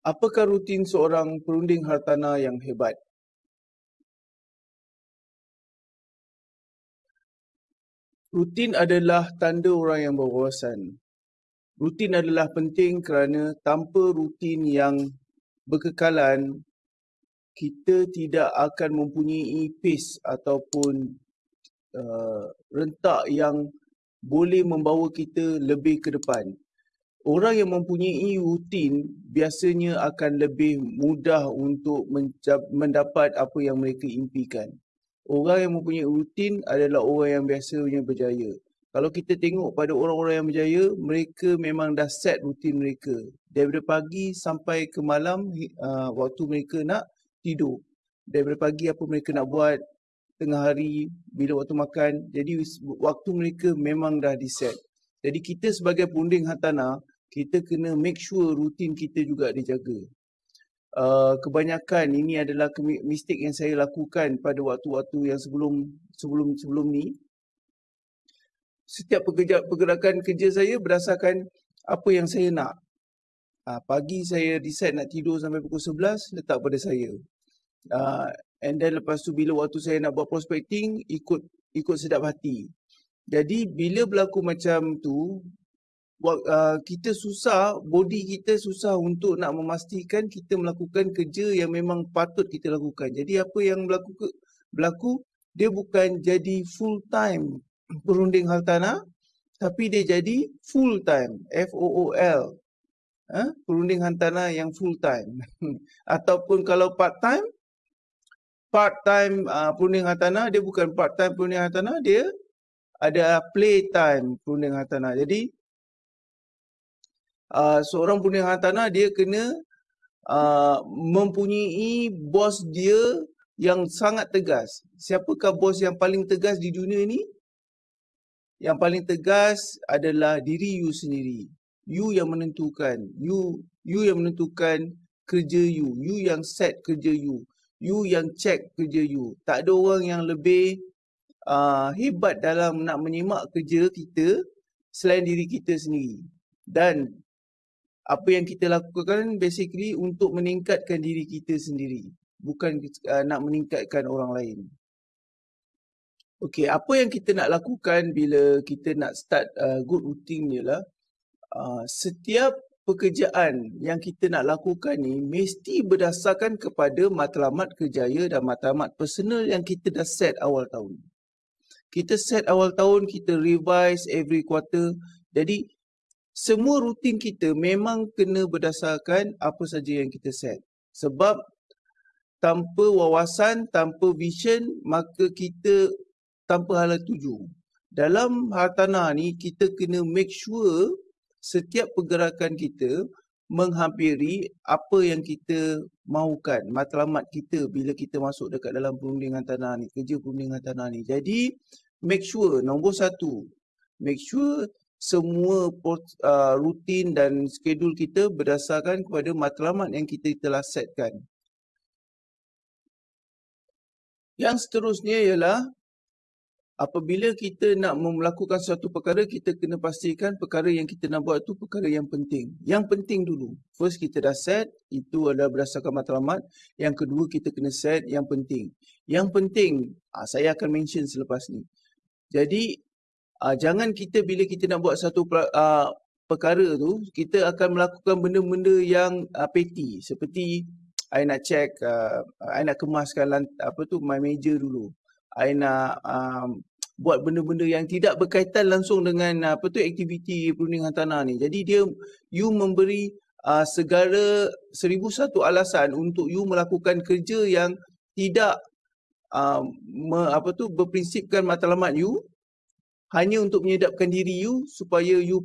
Apakah rutin seorang perunding hartanah yang hebat? Rutin adalah tanda orang yang berwawasan. Rutin adalah penting kerana tanpa rutin yang berkekalan, kita tidak akan mempunyai pace ataupun uh, rentak yang boleh membawa kita lebih ke depan. Orang yang mempunyai rutin biasanya akan lebih mudah untuk mendapat apa yang mereka impikan orang yang mempunyai rutin adalah orang yang biasanya berjaya. Kalau kita tengok pada orang-orang yang berjaya, mereka memang dah set rutin mereka. Daripada pagi sampai ke malam, uh, waktu mereka nak tidur. Daripada pagi apa mereka nak buat, tengah hari, bila waktu makan. Jadi waktu mereka memang dah diset. Jadi kita sebagai punding hartanah, kita kena make sure rutin kita juga dijaga. Uh, kebanyakan ini adalah mistik yang saya lakukan pada waktu-waktu yang sebelum sebelum sebelum ni. Setiap pergerakan kerja saya berdasarkan apa yang saya nak. Uh, pagi saya decide nak tidur sampai pukul 11, letak pada saya. Uh, and then lepas tu bila waktu saya nak buat prospecting, ikut ikut sedap hati. Jadi bila berlaku macam tu, uh, kita susah, body kita susah untuk nak memastikan kita melakukan kerja yang memang patut kita lakukan. Jadi apa yang berlaku, berlaku dia bukan jadi full time perunding hartanah tapi dia jadi full time F O O L. Ha? perunding hartanah yang full time ataupun kalau part time part time uh, perunding hartanah dia bukan part time perunding hartanah dia ada play time perunding hartanah. Jadi uh, seorang punya hartanah dia kena uh, mempunyai bos dia yang sangat tegas. Siapakah bos yang paling tegas di dunia ini? Yang paling tegas adalah diri you sendiri. You yang menentukan. You you yang menentukan kerja you. You yang set kerja you. You yang check kerja you. Tak ada orang yang lebih uh, hebat dalam nak menyimak kerja kita selain diri kita sendiri. Dan apa yang kita lakukan basically untuk meningkatkan diri kita sendiri. Bukan uh, nak meningkatkan orang lain. Okey apa yang kita nak lakukan bila kita nak start uh, good routine ialah uh, setiap pekerjaan yang kita nak lakukan ni mesti berdasarkan kepada matlamat kerjaya dan matlamat personal yang kita dah set awal tahun. Kita set awal tahun kita revise every quarter. Jadi semua rutin kita memang kena berdasarkan apa saja yang kita set. Sebab tanpa wawasan, tanpa vision, maka kita tanpa hala tuju. Dalam hartanah ni, kita kena make sure setiap pergerakan kita menghampiri apa yang kita mahukan, matlamat kita bila kita masuk dekat dalam perundingan tanah ni, kerja perundingan tanah ni. Jadi, make sure, nombor satu, make sure semua uh, rutin dan skedul kita berdasarkan kepada matlamat yang kita telah setkan. Yang seterusnya ialah apabila kita nak melakukan suatu perkara, kita kena pastikan perkara yang kita nak buat itu perkara yang penting. Yang penting dulu. First kita dah set, itu adalah berdasarkan matlamat. Yang kedua kita kena set yang penting. Yang penting, ah, saya akan mention selepas ni. Jadi uh, jangan kita bila kita nak buat satu uh, perkara tu kita akan melakukan benda-benda yang uh, petty. Seperti I nak check uh, I nak kemaskan lant- apa tu my major dulu. I nak um, buat benda-benda yang tidak berkaitan langsung dengan apa tu aktiviti perundingan tanah ni. Jadi dia you memberi uh, segala seribu satu alasan untuk you melakukan kerja yang tidak uh, me, apa tu berprinsipkan matlamat you hanya untuk menyedapkan diri you supaya you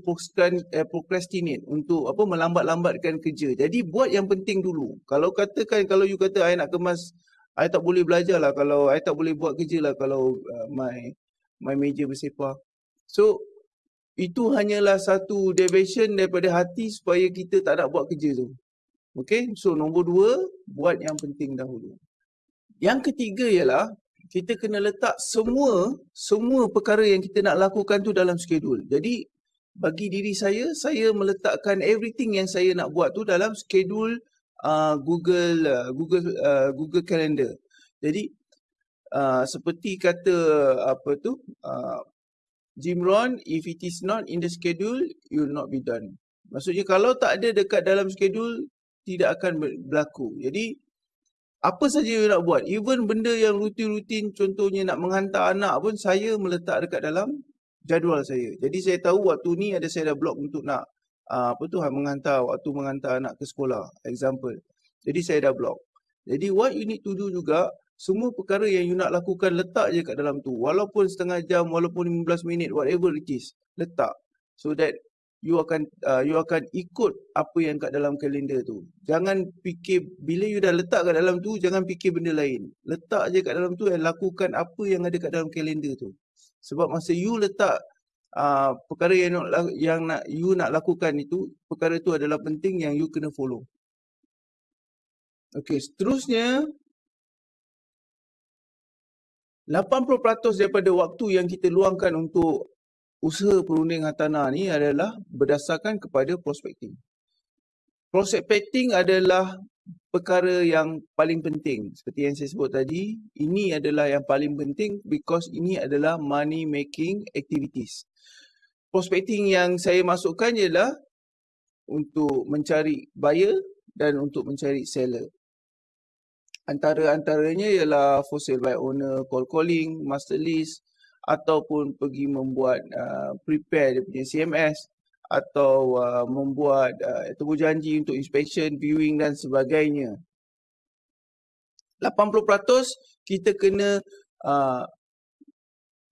eh, procrastinate untuk apa melambat-lambatkan kerja. Jadi buat yang penting dulu. Kalau katakan kalau you kata I nak kemas I tak boleh belajar lah kalau I tak boleh buat kerja lah kalau uh, my my major bersepah. So itu hanyalah satu deviation daripada hati supaya kita tak nak buat kerja tu. Okay, so nombor dua, buat yang penting dahulu. Yang ketiga ialah kita kena letak semua semua perkara yang kita nak lakukan tu dalam skedul. Jadi bagi diri saya, saya meletakkan everything yang saya nak buat tu dalam skedul uh, Google uh, Google uh, Google Calendar. Jadi uh, seperti kata apa tu uh, Jim Rohn, if it is not in the schedule, it will not be done. Maksudnya kalau tak ada dekat dalam schedule, tidak akan berlaku. Jadi apa saja you nak buat, even benda yang rutin-rutin contohnya nak menghantar anak pun saya meletak dekat dalam jadual saya. Jadi saya tahu waktu ni ada saya dah blok untuk nak uh, apa tu menghantar waktu menghantar anak ke sekolah, example. Jadi saya dah blok. Jadi what you need to do juga semua perkara yang you nak lakukan letak je kat dalam tu. Walaupun setengah jam, walaupun 15 minit, whatever it is. Letak. So that you akan uh, you akan ikut apa yang kat dalam kalender tu. Jangan fikir, bila you dah letak kat dalam tu, jangan fikir benda lain. Letak je kat dalam tu dan lakukan apa yang ada kat dalam kalender tu. Sebab masa you letak uh, perkara yang, nak, yang nak you nak lakukan itu, perkara tu adalah penting yang you kena follow. Okay, seterusnya 80% daripada waktu yang kita luangkan untuk usaha perunding hartanah ni adalah berdasarkan kepada prospecting. Prospecting adalah perkara yang paling penting. Seperti yang saya sebut tadi, ini adalah yang paling penting because ini adalah money making activities. Prospecting yang saya masukkan ialah untuk mencari buyer dan untuk mencari seller. Antara-antaranya ialah for sale by owner, call calling, master list ataupun pergi membuat uh, prepare dia punya CMS atau uh, membuat uh, temu janji untuk inspection, viewing dan sebagainya. 80% kita kena uh,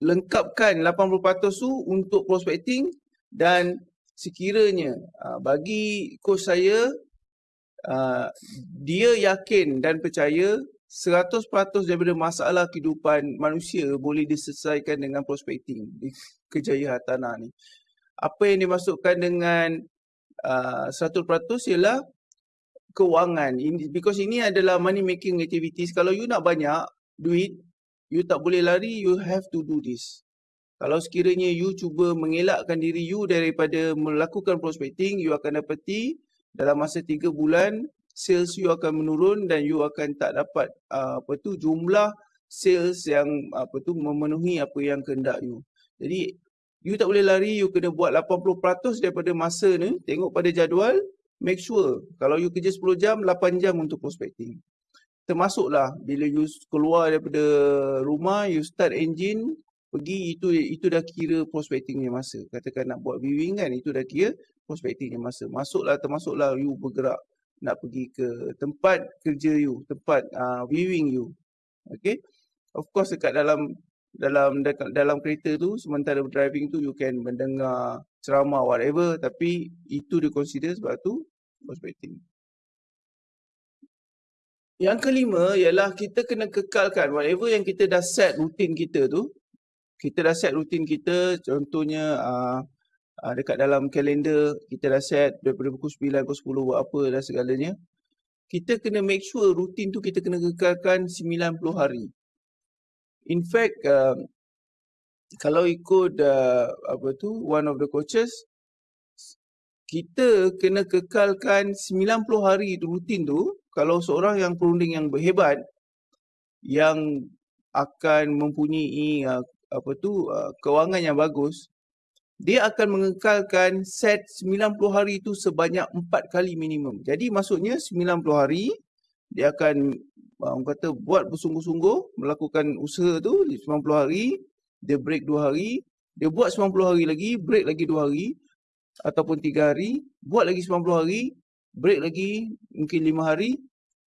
lengkapkan 80% tu untuk prospecting dan sekiranya uh, bagi coach saya uh, dia yakin dan percaya 100% daripada masalah kehidupan manusia boleh diselesaikan dengan prospecting di kejayaan tanah ni. Apa yang dimasukkan dengan uh, 100% ialah kewangan. Ini, because ini adalah money making activities. Kalau you nak banyak duit, you tak boleh lari, you have to do this. Kalau sekiranya you cuba mengelakkan diri you daripada melakukan prospecting, you akan dapati dalam masa tiga bulan sales you akan menurun dan you akan tak dapat uh, apa tu jumlah sales yang apa tu memenuhi apa yang kehendak you. Jadi you tak boleh lari, you kena buat 80% daripada masa ni, tengok pada jadual, make sure kalau you kerja 10 jam, 8 jam untuk prospecting. Termasuklah bila you keluar daripada rumah, you start engine, pergi itu itu dah kira prospecting yang masa. Katakan nak buat viewing kan, itu dah kira prospecting yang masa. Masuklah termasuklah you bergerak nak pergi ke tempat kerja you, tempat uh, viewing you. Okay. Of course dekat dalam dalam dekat dalam kereta tu sementara driving tu you can mendengar ceramah whatever tapi itu di consider sebab tu prospecting. Yang kelima ialah kita kena kekalkan whatever yang kita dah set rutin kita tu. Kita dah set rutin kita contohnya uh, uh, dekat dalam kalender kita dah set daripada pukul 9 pukul 10 buat apa dan segalanya. Kita kena make sure rutin tu kita kena kekalkan 90 hari. In fact, uh, kalau ikut uh, apa tu one of the coaches, kita kena kekalkan 90 hari rutin tu kalau seorang yang perunding yang berhebat yang akan mempunyai uh, apa tu uh, kewangan yang bagus dia akan mengekalkan set 90 hari itu sebanyak 4 kali minimum. Jadi maksudnya 90 hari dia akan orang kata buat bersungguh-sungguh melakukan usaha tu di 90 hari, dia break 2 hari, dia buat 90 hari lagi, break lagi 2 hari ataupun 3 hari, buat lagi 90 hari, break lagi mungkin 5 hari,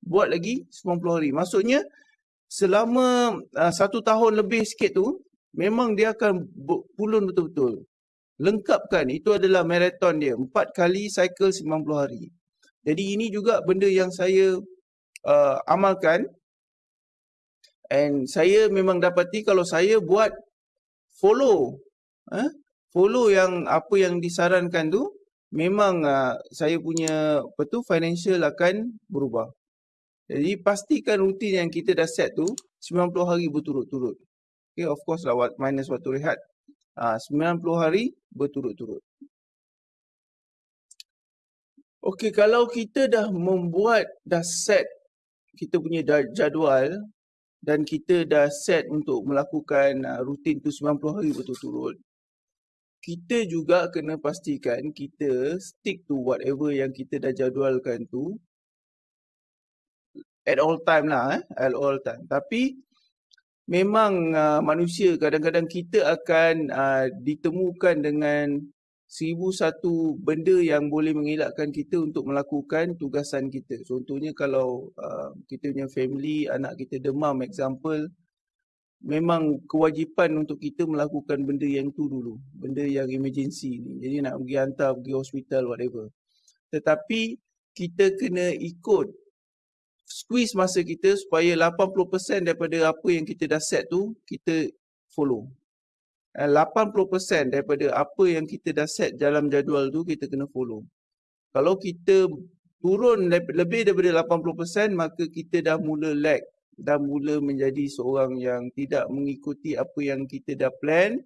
buat lagi 90 hari. Maksudnya selama uh, satu tahun lebih sikit tu memang dia akan pulun betul-betul lengkapkan itu adalah maraton dia. Empat kali cycle 90 hari. Jadi ini juga benda yang saya uh, amalkan. And saya memang dapati kalau saya buat follow eh, follow yang apa yang disarankan tu memang uh, saya punya apa tu financial akan berubah. Jadi pastikan rutin yang kita dah set tu 90 hari berturut-turut. Okay of course lah minus waktu rehat uh, 90 hari berturut-turut. Okey, kalau kita dah membuat, dah set kita punya jadual dan kita dah set untuk melakukan uh, rutin tu 90 hari betul-betul, kita juga kena pastikan kita stick to whatever yang kita dah jadualkan tu at all time lah eh, at all time. Tapi memang uh, manusia kadang-kadang kita akan uh, ditemukan dengan seribu satu benda yang boleh mengelakkan kita untuk melakukan tugasan kita. Contohnya kalau uh, kita punya family, anak kita demam example, memang kewajipan untuk kita melakukan benda yang tu dulu. Benda yang emergency ni. Jadi nak pergi hantar, pergi hospital, whatever. Tetapi kita kena ikut squeeze masa kita supaya 80% daripada apa yang kita dah set tu, kita follow. 80% daripada apa yang kita dah set dalam jadual tu kita kena follow. Kalau kita turun lebih daripada 80% maka kita dah mula lag. Dah mula menjadi seorang yang tidak mengikuti apa yang kita dah plan.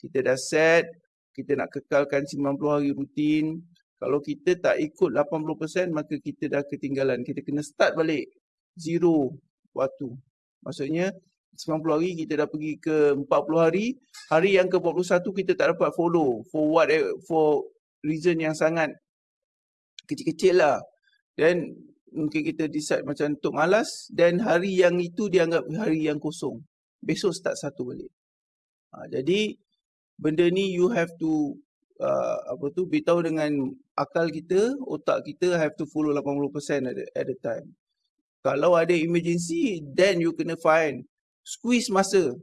Kita dah set, kita nak kekalkan 90 hari rutin. Kalau kita tak ikut 80% maka kita dah ketinggalan. Kita kena start balik zero waktu. Maksudnya 90 hari kita dah pergi ke 40 hari hari yang ke 41 kita tak dapat follow for what for reason yang sangat kecil-kecil lah dan mungkin kita decide macam untuk malas dan hari yang itu dianggap hari yang kosong besok start satu balik ha, jadi benda ni you have to uh, apa tu beritahu dengan akal kita otak kita have to follow 80% at the, at the time. Kalau ada emergency then you kena find squeeze masa.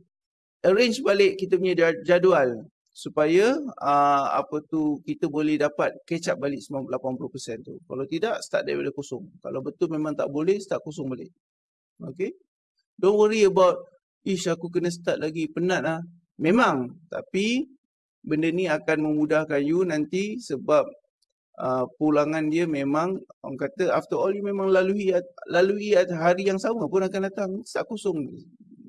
Arrange balik kita punya jadual supaya uh, apa tu kita boleh dapat catch up balik 80% tu. Kalau tidak start daripada kosong. Kalau betul memang tak boleh start kosong balik. Okay? Don't worry about ish aku kena start lagi penat lah memang tapi benda ni akan memudahkan you nanti sebab uh, pulangan dia memang orang kata after all you memang lalui lalui hari yang sama pun akan datang start kosong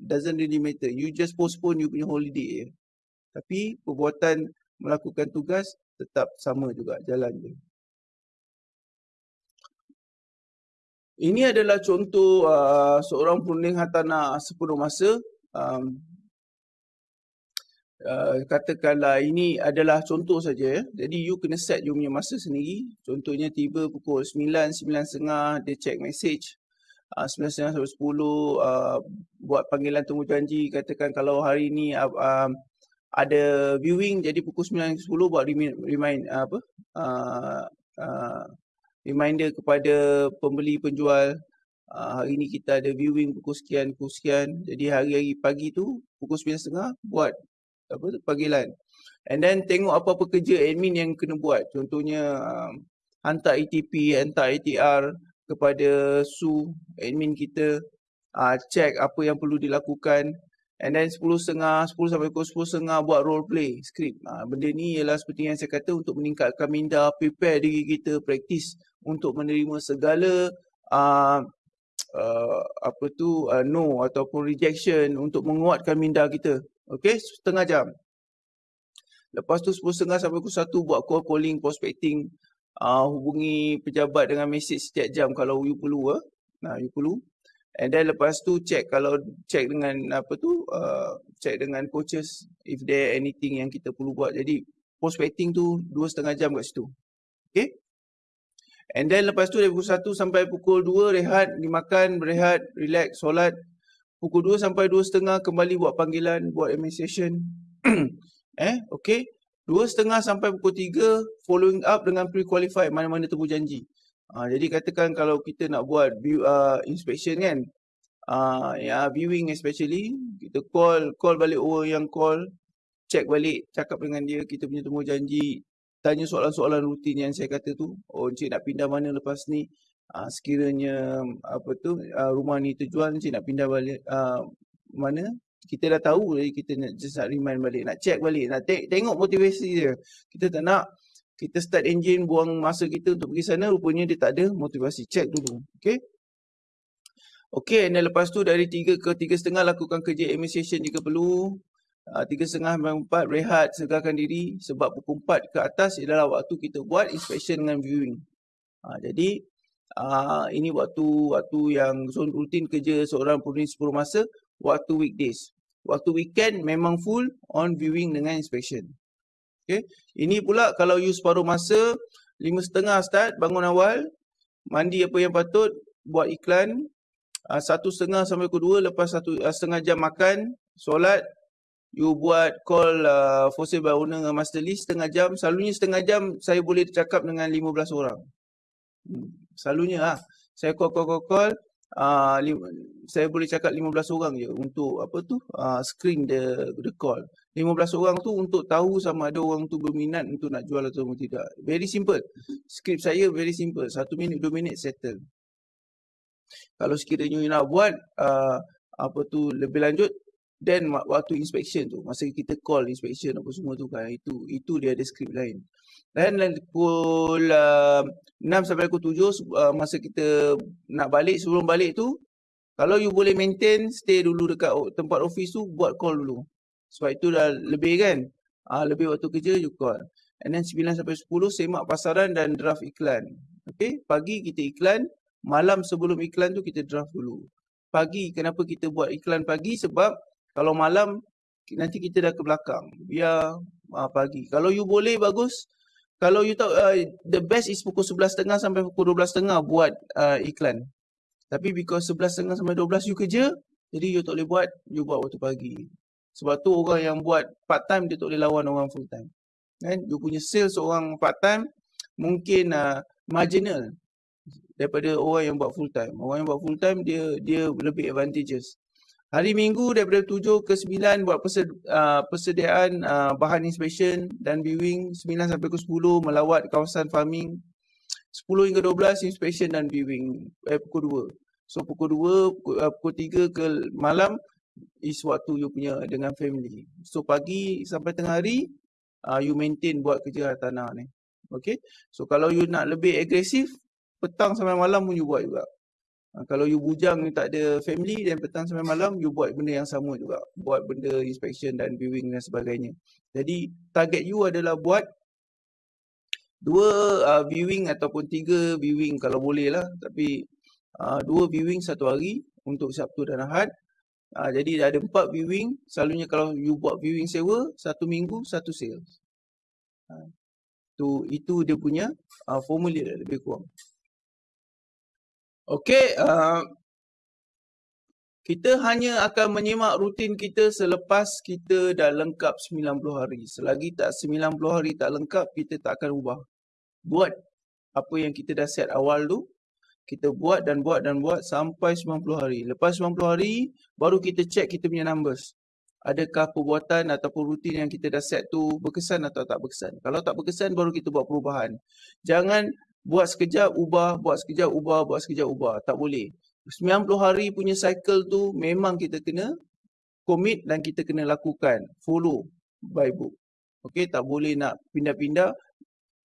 doesn't really matter. You just postpone you punya holiday. Eh. Tapi perbuatan melakukan tugas tetap sama juga jalan je. Ini adalah contoh uh, seorang perunding hartanah sepenuh masa. Um, uh, katakanlah ini adalah contoh saja. Eh. Jadi you kena set you punya masa sendiri. Contohnya tiba pukul 9, 9.30 dia check message uh, 9 sampai 10 uh, buat panggilan temu janji katakan kalau hari ni uh, uh, ada viewing jadi pukul 9 10 buat remind, remind uh, apa uh, uh, reminder kepada pembeli penjual uh, hari ni kita ada viewing pukul sekian pukul sekian jadi hari-hari pagi tu pukul 9.30 buat apa tu panggilan and then tengok apa-apa kerja admin yang kena buat contohnya uh, hantar ETP hantar ATR kepada Su, admin kita, uh, check apa yang perlu dilakukan. And then 10.30, 10 sampai pukul 10.30 buat role play, script. Uh, benda ni ialah seperti yang saya kata untuk meningkatkan minda, prepare diri kita, practice untuk menerima segala uh, uh, apa tu uh, no ataupun rejection untuk menguatkan minda kita. Okay, setengah jam. Lepas tu 10.30 sampai pukul 1 buat call calling, prospecting, uh, hubungi pejabat dengan mesej setiap jam kalau you perlu ah. Nah, you perlu. And then lepas tu check kalau check dengan apa tu uh, check dengan coaches if there anything yang kita perlu buat. Jadi prospecting tu dua setengah jam kat situ. Okay. And then lepas tu dari pukul 1 sampai pukul 2 rehat, dimakan, berehat, relax, solat. Pukul 2 sampai 2 setengah kembali buat panggilan, buat administration. eh. Dua setengah sampai pukul tiga following up dengan pre-qualified mana-mana temu janji. Uh, jadi katakan kalau kita nak buat uh, inspection kan, uh, ya, viewing especially, kita call call balik orang yang call, check balik, cakap dengan dia, kita punya temu janji, tanya soalan-soalan rutin yang saya kata tu, oh encik nak pindah mana lepas ni, uh, sekiranya apa tu uh, rumah ni terjual, encik nak pindah balik uh, mana, kita dah tahu jadi kita nak just nak remind balik nak check balik nak te- tengok motivasi dia. Kita tak nak kita start engine buang masa kita untuk pergi sana rupanya dia tak ada motivasi. Check dulu okey? Okey dan lepas tu dari 3 ke 3.5 lakukan kerja administration jika perlu. Uh, 3.5 sampai 4 rehat segarkan diri. Sebab pukul 4 ke atas adalah waktu kita buat inspection dengan viewing. Ha, jadi uh, ini waktu waktu yang zone rutin kerja seorang penulis 10 masa, waktu weekdays. Waktu weekend memang full on viewing dengan inspection. Okay. Ini pula kalau you separuh masa, lima setengah start, bangun awal, mandi apa yang patut, buat iklan, uh, satu setengah sampai ke dua, lepas satu uh, setengah jam makan, solat, you buat call uh, for sale by owner dengan master list setengah jam. Selalunya setengah jam saya boleh cakap dengan 15 orang. Hmm. Selalunya lah. Saya call, call, call, call. Uh, saya boleh cakap 15 orang je untuk apa tu uh, screen the the call. 15 orang tu untuk tahu sama ada orang tu berminat untuk nak jual atau tidak. Very simple. Skrip saya very simple. Satu minit, dua minit settle. Kalau sekiranya you nak buat uh, apa tu lebih lanjut, then waktu inspection tu, masa kita call inspection apa semua tu kan, itu itu dia ada skrip lain. Dan pukul uh, 6 sampai pukul 7 uh, masa kita nak balik, sebelum balik tu, kalau you boleh maintain, stay dulu dekat tempat office tu, buat call dulu. Sebab itu dah lebih kan, uh, lebih waktu kerja, you call. And then 9 sampai 10, semak pasaran dan draft iklan. Okay, pagi kita iklan, malam sebelum iklan tu kita draft dulu. Pagi, kenapa kita buat iklan pagi? Sebab kalau malam, nanti kita dah ke belakang. Biar uh, pagi. Kalau you boleh, bagus. Kalau you tahu uh, the best is pukul 11.30 sampai pukul 12.30 buat uh, iklan. Tapi because 11.30 sampai 12 you kerja, jadi you tak boleh buat, you buat waktu pagi. Sebab tu orang yang buat part time dia tak boleh lawan orang full time. Kan? You punya sales orang part time mungkin uh, marginal daripada orang yang buat full time. Orang yang buat full time dia dia lebih advantageous. Hari Minggu daripada 7 ke 9 buat uh, persediaan uh, bahan inspection dan viewing 9 sampai ke 10 melawat kawasan farming 10 hingga 12 inspection dan viewing eh, pukul 2. So pukul 2, pukul, uh, pukul 3 ke malam is waktu you punya dengan family. So pagi sampai tengah hari uh, you maintain buat kerja tanah ni. Okay. So kalau you nak lebih agresif petang sampai malam pun you buat juga. Ha, kalau you bujang ni tak ada family dan petang sampai malam you buat benda yang sama juga. Buat benda inspection dan viewing dan sebagainya. Jadi target you adalah buat dua uh, viewing ataupun tiga viewing kalau boleh lah. Tapi uh, dua viewing satu hari untuk Sabtu dan Ahad. Uh, jadi ada empat viewing. Selalunya kalau you buat viewing sewa, satu minggu, satu sales. Uh, tu, itu dia punya uh, formula lebih kurang. Okey, uh, kita hanya akan menyimak rutin kita selepas kita dah lengkap 90 hari. Selagi tak 90 hari tak lengkap, kita tak akan ubah. Buat apa yang kita dah set awal tu, kita buat dan buat dan buat sampai 90 hari. Lepas 90 hari, baru kita check kita punya numbers. Adakah perbuatan ataupun rutin yang kita dah set tu berkesan atau tak berkesan. Kalau tak berkesan, baru kita buat perubahan. Jangan buat sekejap ubah, buat sekejap ubah, buat sekejap ubah. Tak boleh. 90 hari punya cycle tu memang kita kena commit dan kita kena lakukan. Follow by book. Okay, tak boleh nak pindah-pindah,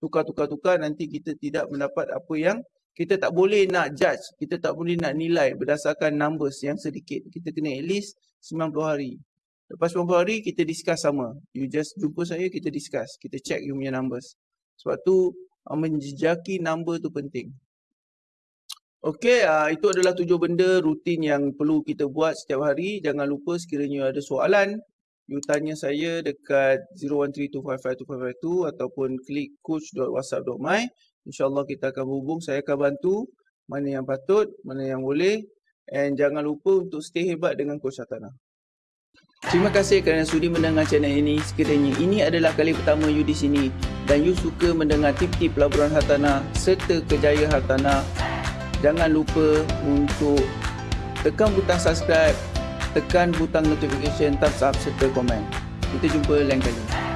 tukar-tukar-tukar nanti kita tidak mendapat apa yang kita tak boleh nak judge, kita tak boleh nak nilai berdasarkan numbers yang sedikit. Kita kena at least 90 hari. Lepas 90 hari kita discuss sama. You just jumpa saya, kita discuss. Kita check you punya numbers. Sebab tu menjejaki number tu penting. Okey, uh, itu adalah tujuh benda rutin yang perlu kita buat setiap hari. Jangan lupa sekiranya ada soalan, you tanya saya dekat 0132552552 ataupun klik coach.whatsapp.my. InsyaAllah kita akan hubung, saya akan bantu mana yang patut, mana yang boleh. And jangan lupa untuk stay hebat dengan Coach Atana. Terima kasih kerana sudi mendengar channel ini. Sekiranya ini adalah kali pertama you di sini dan you suka mendengar tip-tip pelaburan hartanah serta kejayaan hartanah, jangan lupa untuk tekan butang subscribe, tekan butang notification, thumbs up serta komen. Kita jumpa lain kali.